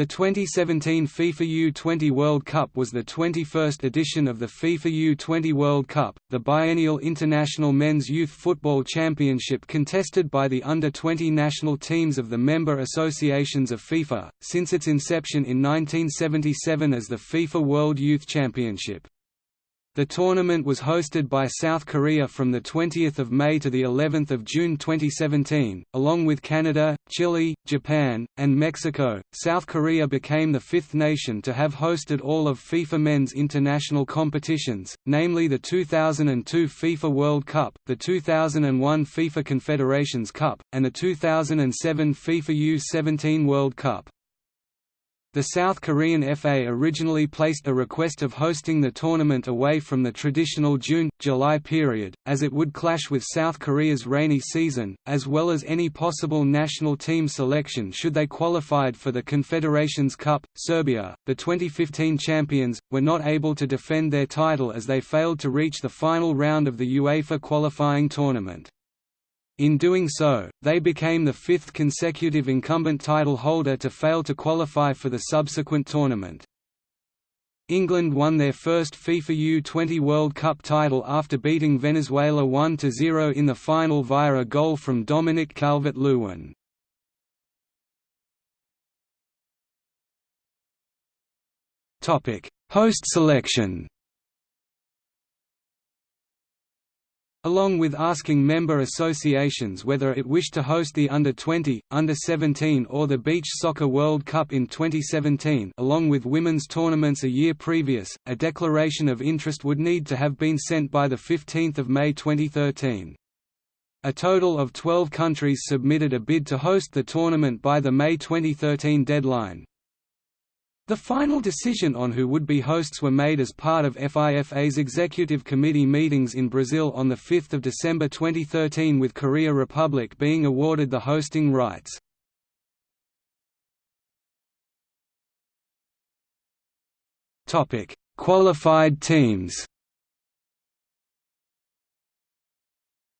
The 2017 FIFA U20 World Cup was the 21st edition of the FIFA U20 World Cup, the biennial international men's youth football championship contested by the under-20 national teams of the member associations of FIFA, since its inception in 1977 as the FIFA World Youth Championship. The tournament was hosted by South Korea from 20 May to of June 2017, along with Canada, Chile, Japan, and Mexico. South Korea became the fifth nation to have hosted all of FIFA men's international competitions, namely the 2002 FIFA World Cup, the 2001 FIFA Confederations Cup, and the 2007 FIFA U-17 World Cup. The South Korean FA originally placed a request of hosting the tournament away from the traditional June-July period, as it would clash with South Korea's rainy season, as well as any possible national team selection should they qualified for the Confederations Cup. Serbia, the 2015 champions, were not able to defend their title as they failed to reach the final round of the UEFA qualifying tournament. In doing so, they became the fifth consecutive incumbent title holder to fail to qualify for the subsequent tournament. England won their first FIFA U20 World Cup title after beating Venezuela 1–0 in the final via a goal from Dominic Calvert-Lewin. Host selection along with asking member associations whether it wished to host the Under-20, Under-17 or the Beach Soccer World Cup in 2017 along with women's tournaments a year previous, a declaration of interest would need to have been sent by 15 May 2013. A total of 12 countries submitted a bid to host the tournament by the May 2013 deadline, the final decision on who would be hosts were made as part of FIFA's Executive Committee meetings in Brazil on 5 December 2013 with Korea Republic being awarded the hosting rights. Qualified teams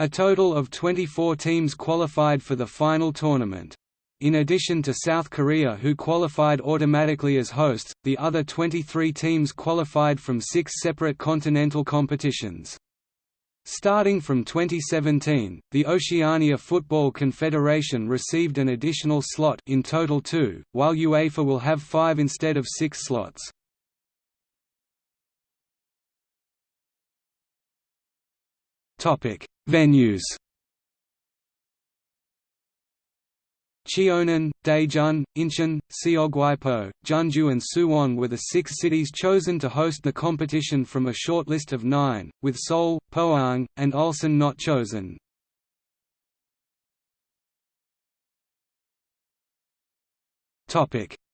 A total of 24 teams qualified for the final tournament. In addition to South Korea who qualified automatically as hosts, the other 23 teams qualified from six separate continental competitions. Starting from 2017, the Oceania Football Confederation received an additional slot in total two, while UEFA will have five instead of six slots. Venues Cheonan, Daejeon, Incheon, Seogwipo, Jeonju and Suwon were the six cities chosen to host the competition from a short list of nine, with Seoul, Pohang, and Ulsan not chosen.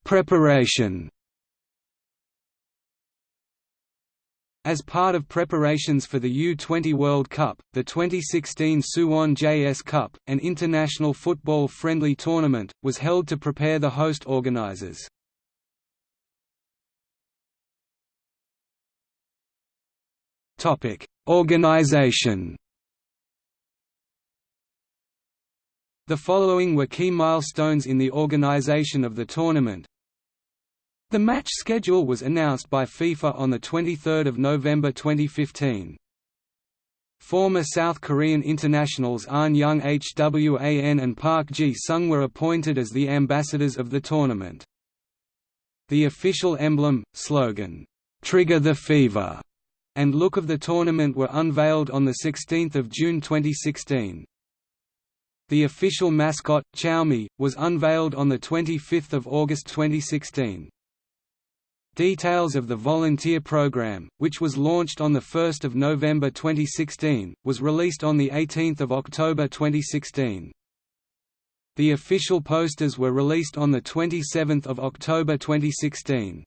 Preparation As part of preparations for the U-20 World Cup, the 2016 Suwon JS Cup, an international football friendly tournament, was held to prepare the host organizers. Organization The following were key milestones in the organization of the tournament the match schedule was announced by FIFA on 23 November 2015. Former South Korean internationals Ahn Jung-hwan and Park Ji-sung were appointed as the ambassadors of the tournament. The official emblem, slogan, "'Trigger the Fever' and look of the tournament were unveiled on 16 June 2016. The official mascot, Chaormi, was unveiled on 25 August 2016. Details of the volunteer program, which was launched on 1 November 2016, was released on 18 October 2016. The official posters were released on 27 October 2016.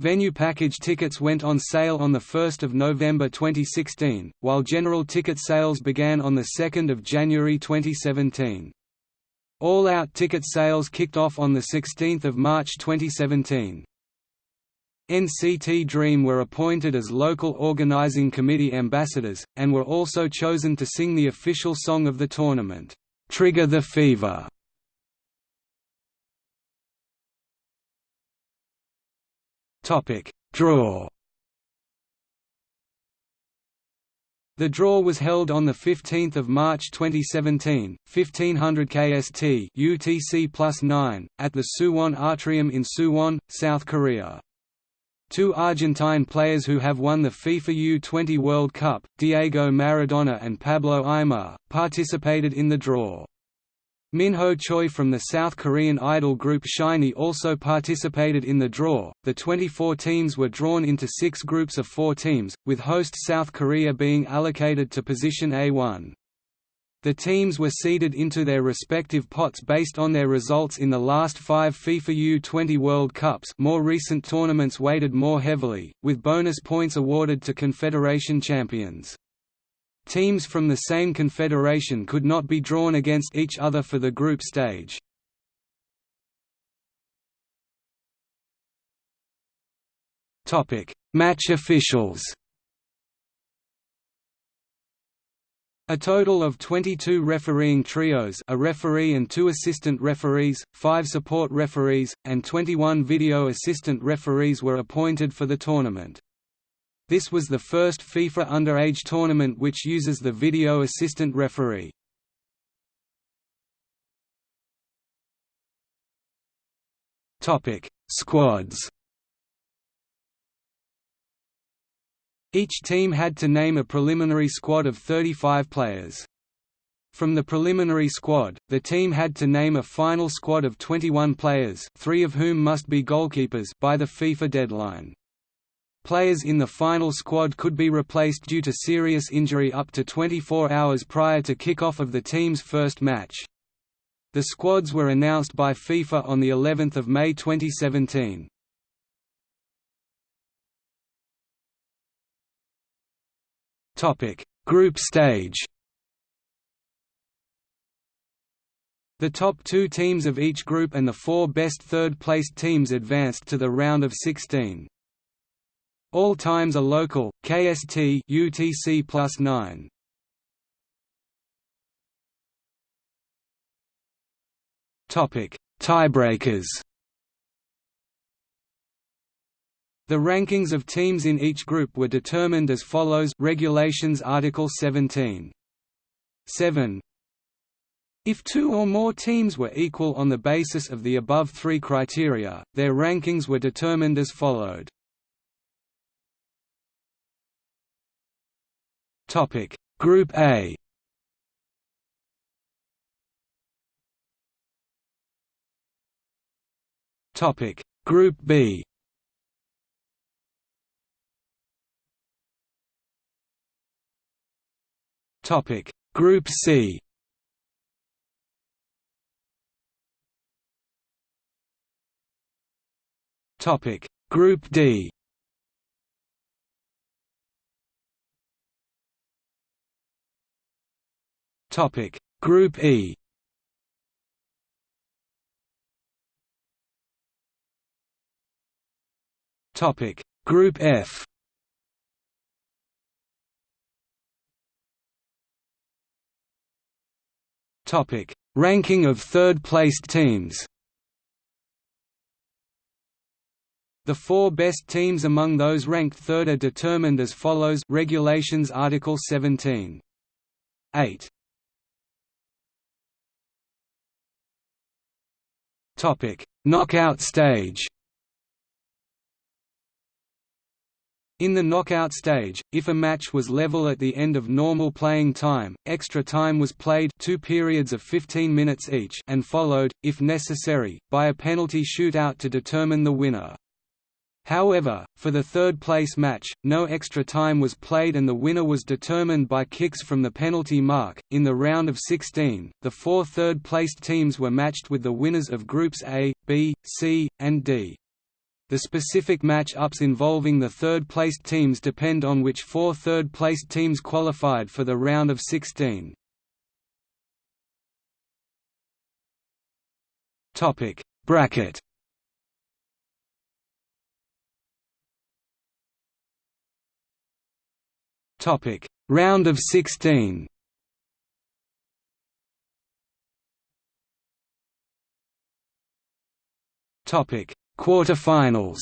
Venue package tickets went on sale on 1 November 2016, while general ticket sales began on 2 January 2017. All-out ticket sales kicked off on 16 March 2017. NCT Dream were appointed as local organizing committee ambassadors, and were also chosen to sing the official song of the tournament, "'Trigger the Fever' Draw. The draw was held on 15 March 2017, 1500 KST UTC plus 9, at the Suwon Atrium in Suwon, South Korea. Two Argentine players who have won the FIFA U20 World Cup, Diego Maradona and Pablo Aimar, participated in the draw. Minho Choi from the South Korean idol group SHINee also participated in the draw. The 24 teams were drawn into six groups of four teams, with host South Korea being allocated to position A1. The teams were seeded into their respective pots based on their results in the last five FIFA U20 World Cups more recent tournaments weighted more heavily, with bonus points awarded to confederation champions. Teams from the same confederation could not be drawn against each other for the group stage. Match officials A total of 22 refereeing trios a referee and two assistant referees, five support referees, and 21 video assistant referees were appointed for the tournament. This was the first FIFA underage tournament which uses the video assistant referee. Topic: Squads. Each team had to name a preliminary squad of 35 players. From the preliminary squad, the team had to name a final squad of 21 players, three of whom must be goalkeepers by the FIFA deadline. Players in the final squad could be replaced due to serious injury up to 24 hours prior to kick-off of the team's first match. The squads were announced by FIFA on the 11th of May 2017. Topic: Group stage. The top two teams of each group and the four best third-placed teams advanced to the round of 16. All times are local. KST UTC plus nine. Topic: Tiebreakers. The rankings of teams in each group were determined as follows. Regulations Article 17. 7. If two or more teams were equal on the basis of the above three criteria, their rankings were determined as followed. Topic: Group A. Topic: Group B. Topic: Group C. Topic: Group D. Topic. Group E. Topic. Group F Topic Ranking of third-placed teams The four best teams among those ranked third are determined as follows Regulations Article 17. 8. Topic: Knockout stage. In the knockout stage, if a match was level at the end of normal playing time, extra time was played two periods of 15 minutes each and followed, if necessary, by a penalty shootout to determine the winner. However, for the third-place match, no extra time was played and the winner was determined by kicks from the penalty mark. In the round of 16, the four third-placed teams were matched with the winners of groups A, B, C, and D. The specific match-ups involving the third-placed teams depend on which four third-placed teams qualified for the round of 16. Topic: Bracket Topic: Round of 16. Topic: Quarterfinals.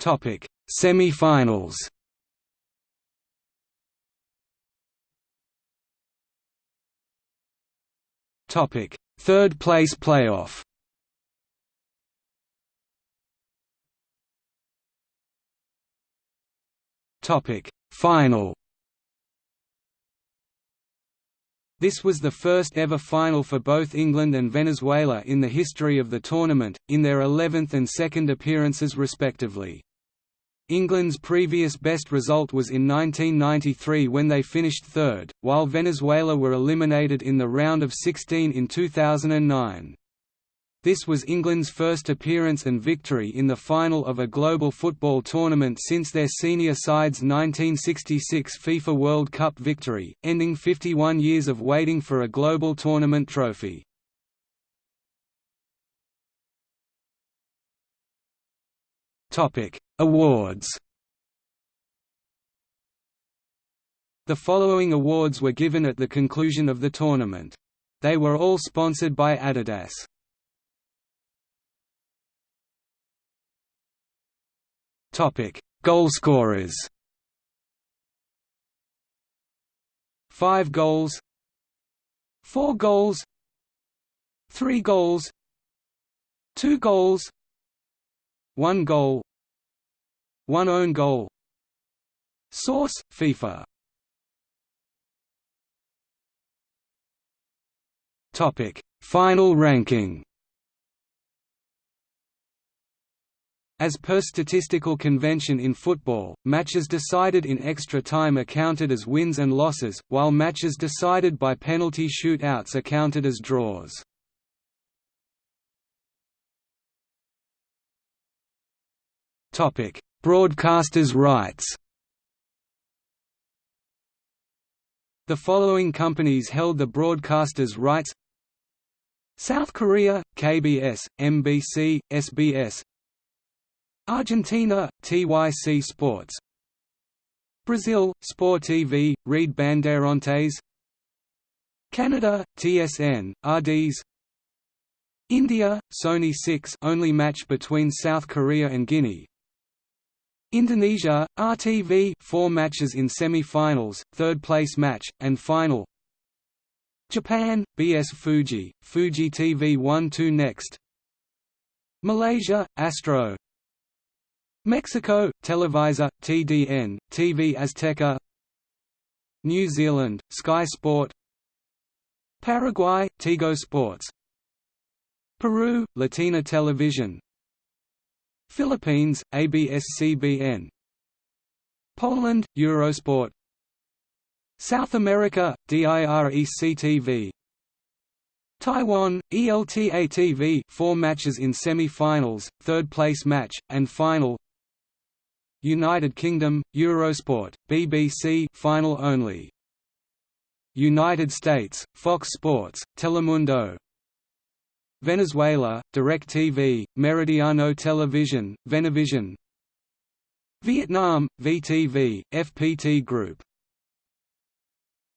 Topic Semi-finals. Topic Third place playoff. Topic Final. This was the first ever final for both England and Venezuela in the history of the tournament, in their 11th and second appearances respectively. England's previous best result was in 1993 when they finished third, while Venezuela were eliminated in the round of 16 in 2009. This was England's first appearance and victory in the final of a global football tournament since their senior side's 1966 FIFA World Cup victory, ending 51 years of waiting for a global tournament trophy. Awards The following awards were given at the conclusion of the tournament. They were all sponsored by Adidas. Topic: Goalscorers. Five goals. Four goals. Three goals. Two goals. One goal. One own goal. Source: FIFA. Topic: Final ranking. As per statistical convention in football, matches decided in extra time are counted as wins and losses, while matches decided by penalty shootouts are counted as draws. Broadcasters' rights The following companies held the broadcasters' rights South Korea, KBS, MBC, SBS Argentina, TYC Sports. Brazil, Sport TV, Rede Bandeirantes Canada, TSN, RDS India, Sony 6 only match between South Korea and Guinea. Indonesia, RTV 4 matches in semi-finals, third-place match, and final. Japan, BS Fuji, Fuji TV 1-2 next. Malaysia, Astro, Mexico, Televisa, TDN, TV Azteca New Zealand, Sky Sport Paraguay, Tigo Sports Peru, Latina Television Philippines, ABS-CBN Poland, Eurosport South America, DirecTV Taiwan, ELTA-TV 4 matches in semi-finals, third-place match, and final United Kingdom, Eurosport, BBC final only. United States, Fox Sports, Telemundo. Venezuela, DirecTV, Meridiano Television, Venevision. Vietnam, VTV, FPT Group